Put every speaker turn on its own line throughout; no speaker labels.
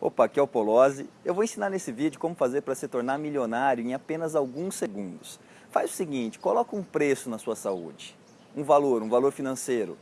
Opa, aqui é o Polozzi. Eu vou ensinar nesse vídeo como fazer para se tornar milionário em apenas alguns segundos. Faz o seguinte, coloca um preço na sua saúde, um valor, um valor financeiro.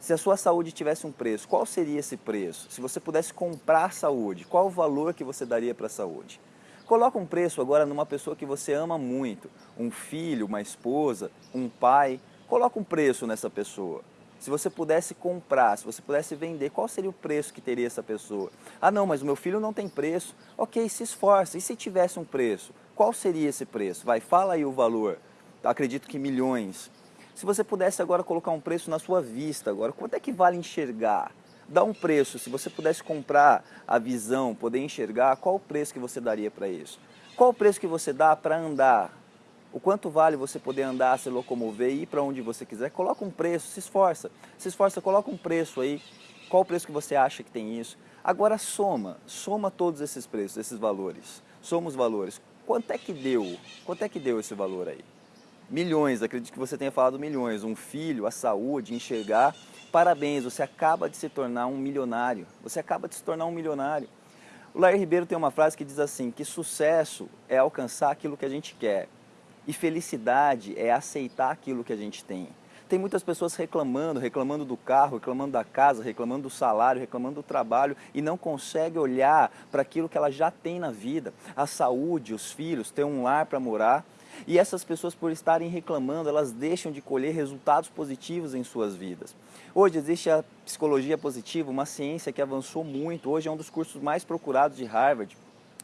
Se a sua saúde tivesse um preço, qual seria esse preço? Se você pudesse comprar saúde, qual o valor que você daria para a saúde? Coloca um preço agora numa pessoa que você ama muito, um filho, uma esposa, um pai. Coloca um preço nessa pessoa. Se você pudesse comprar, se você pudesse vender, qual seria o preço que teria essa pessoa? Ah não, mas o meu filho não tem preço. Ok, se esforça. E se tivesse um preço? Qual seria esse preço? Vai, fala aí o valor. Acredito que milhões. Se você pudesse agora colocar um preço na sua vista, agora, quanto é que vale enxergar? Dá um preço, se você pudesse comprar a visão, poder enxergar, qual o preço que você daria para isso? Qual o preço que você dá para andar? O quanto vale você poder andar, se locomover ir para onde você quiser, coloca um preço, se esforça, se esforça, coloca um preço aí, qual o preço que você acha que tem isso. Agora soma, soma todos esses preços, esses valores, soma os valores. Quanto é que deu? Quanto é que deu esse valor aí? Milhões, acredito que você tenha falado milhões, um filho, a saúde, enxergar. Parabéns, você acaba de se tornar um milionário, você acaba de se tornar um milionário. O Lair Ribeiro tem uma frase que diz assim, que sucesso é alcançar aquilo que a gente quer. E felicidade é aceitar aquilo que a gente tem. Tem muitas pessoas reclamando, reclamando do carro, reclamando da casa, reclamando do salário, reclamando do trabalho e não consegue olhar para aquilo que ela já tem na vida. A saúde, os filhos, ter um lar para morar. E essas pessoas, por estarem reclamando, elas deixam de colher resultados positivos em suas vidas. Hoje existe a psicologia positiva, uma ciência que avançou muito. Hoje é um dos cursos mais procurados de Harvard.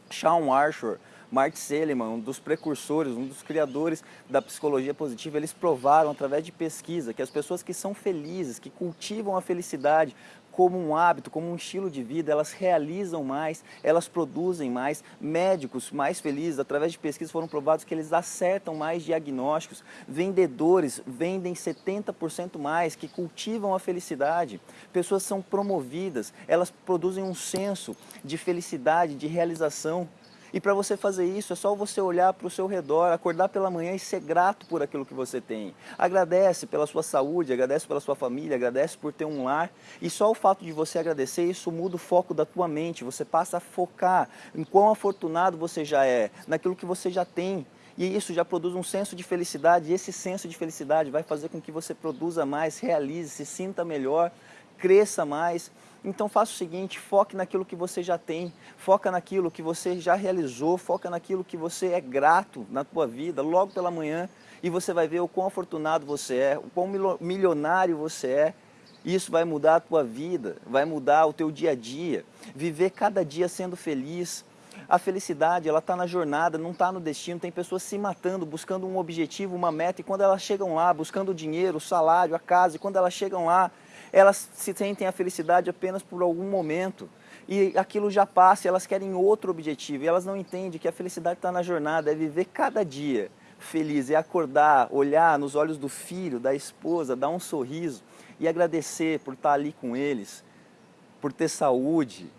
Sean Archer, Mark Seligman, um dos precursores, um dos criadores da psicologia positiva, eles provaram através de pesquisa que as pessoas que são felizes, que cultivam a felicidade como um hábito, como um estilo de vida, elas realizam mais, elas produzem mais. Médicos mais felizes, através de pesquisas, foram provados que eles acertam mais diagnósticos. Vendedores vendem 70% mais, que cultivam a felicidade. Pessoas são promovidas, elas produzem um senso de felicidade, de realização. E para você fazer isso, é só você olhar para o seu redor, acordar pela manhã e ser grato por aquilo que você tem. Agradece pela sua saúde, agradece pela sua família, agradece por ter um lar. E só o fato de você agradecer, isso muda o foco da tua mente. Você passa a focar em quão afortunado você já é, naquilo que você já tem. E isso já produz um senso de felicidade, e esse senso de felicidade vai fazer com que você produza mais, realize, se sinta melhor, cresça mais. Então faça o seguinte, foque naquilo que você já tem, foca naquilo que você já realizou, foca naquilo que você é grato na tua vida, logo pela manhã, e você vai ver o quão afortunado você é, o quão milionário você é, isso vai mudar a tua vida, vai mudar o teu dia a dia, viver cada dia sendo feliz, a felicidade, ela está na jornada, não está no destino. Tem pessoas se matando, buscando um objetivo, uma meta, e quando elas chegam lá, buscando o dinheiro, o salário, a casa, e quando elas chegam lá, elas se sentem a felicidade apenas por algum momento e aquilo já passa e elas querem outro objetivo e elas não entendem que a felicidade está na jornada, é viver cada dia feliz, é acordar, olhar nos olhos do filho, da esposa, dar um sorriso e agradecer por estar ali com eles, por ter saúde,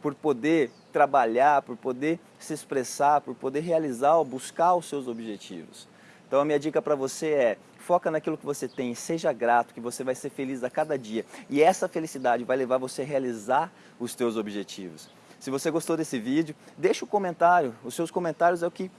por poder trabalhar, por poder se expressar, por poder realizar ou buscar os seus objetivos. Então a minha dica para você é, foca naquilo que você tem, seja grato, que você vai ser feliz a cada dia. E essa felicidade vai levar você a realizar os teus objetivos. Se você gostou desse vídeo, deixa um comentário, os seus comentários é o que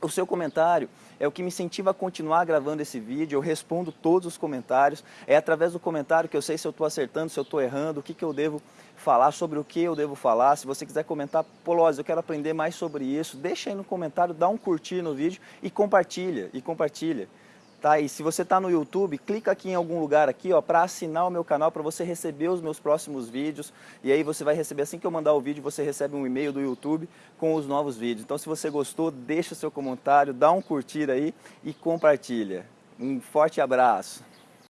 o seu comentário é o que me incentiva a continuar gravando esse vídeo, eu respondo todos os comentários, é através do comentário que eu sei se eu estou acertando, se eu estou errando, o que, que eu devo falar, sobre o que eu devo falar, se você quiser comentar, Polose, eu quero aprender mais sobre isso, deixa aí no comentário, dá um curtir no vídeo e compartilha, e compartilha. Tá? E se você está no YouTube, clica aqui em algum lugar aqui para assinar o meu canal para você receber os meus próximos vídeos. E aí você vai receber, assim que eu mandar o vídeo, você recebe um e-mail do YouTube com os novos vídeos. Então se você gostou, deixa seu comentário, dá um curtir aí e compartilha. Um forte abraço.